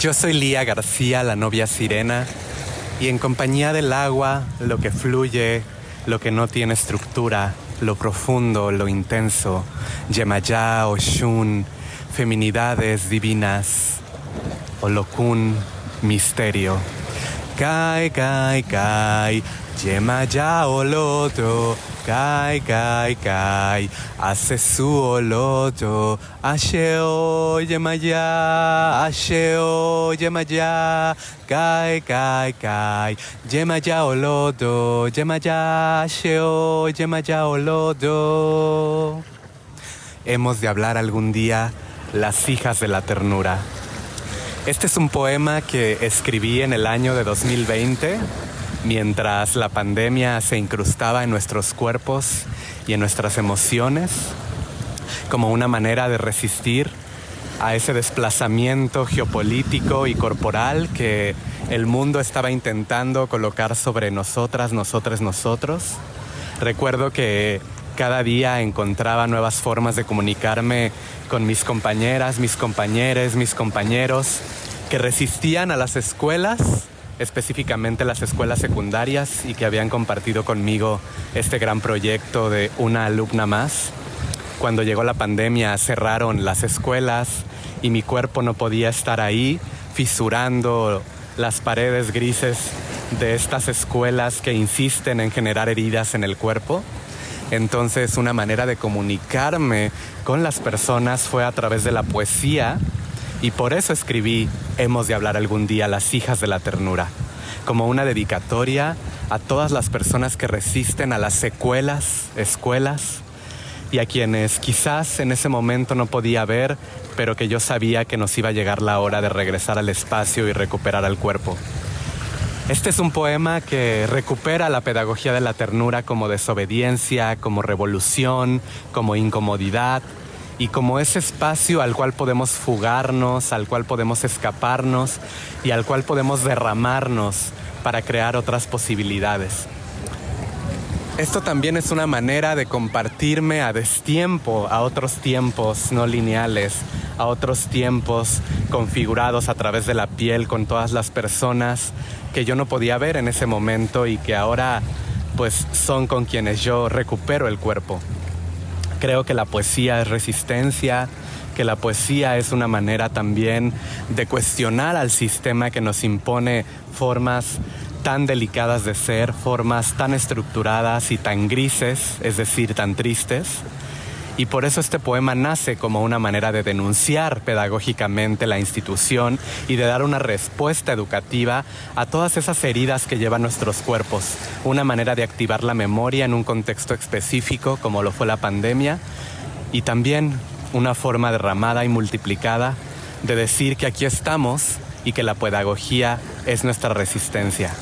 Yo soy Lía García, la novia sirena, y en compañía del agua, lo que fluye, lo que no tiene estructura, lo profundo, lo intenso, Yemayá, Oshun, feminidades divinas, Olokun, misterio. Kai, kai, kai, Yemayá, Oloto, kai, kai, kai, hace su oloto, asheo, Yemaya, asheo, Yemaya, kai, kai, kai, Yemaya, oloto, Yemaya, asheo, Yemaya, oloto. Hemos de hablar algún día las hijas de la ternura. Este es un poema que escribí en el año de 2020 mientras la pandemia se incrustaba en nuestros cuerpos y en nuestras emociones como una manera de resistir a ese desplazamiento geopolítico y corporal que el mundo estaba intentando colocar sobre nosotras, nosotros, nosotros. Recuerdo que cada día encontraba nuevas formas de comunicarme con mis compañeras, mis compañeros, mis compañeros que resistían a las escuelas específicamente las escuelas secundarias y que habían compartido conmigo este gran proyecto de una alumna más. Cuando llegó la pandemia cerraron las escuelas y mi cuerpo no podía estar ahí fisurando las paredes grises de estas escuelas que insisten en generar heridas en el cuerpo. Entonces una manera de comunicarme con las personas fue a través de la poesía y por eso escribí Hemos de hablar algún día las hijas de la ternura, como una dedicatoria a todas las personas que resisten a las secuelas, escuelas, y a quienes quizás en ese momento no podía ver, pero que yo sabía que nos iba a llegar la hora de regresar al espacio y recuperar al cuerpo. Este es un poema que recupera la pedagogía de la ternura como desobediencia, como revolución, como incomodidad, y como ese espacio al cual podemos fugarnos, al cual podemos escaparnos y al cual podemos derramarnos para crear otras posibilidades. Esto también es una manera de compartirme a destiempo, a otros tiempos no lineales, a otros tiempos configurados a través de la piel con todas las personas que yo no podía ver en ese momento y que ahora pues son con quienes yo recupero el cuerpo. Creo que la poesía es resistencia, que la poesía es una manera también de cuestionar al sistema que nos impone formas tan delicadas de ser, formas tan estructuradas y tan grises, es decir, tan tristes. Y por eso este poema nace como una manera de denunciar pedagógicamente la institución y de dar una respuesta educativa a todas esas heridas que llevan nuestros cuerpos. Una manera de activar la memoria en un contexto específico como lo fue la pandemia y también una forma derramada y multiplicada de decir que aquí estamos y que la pedagogía es nuestra resistencia.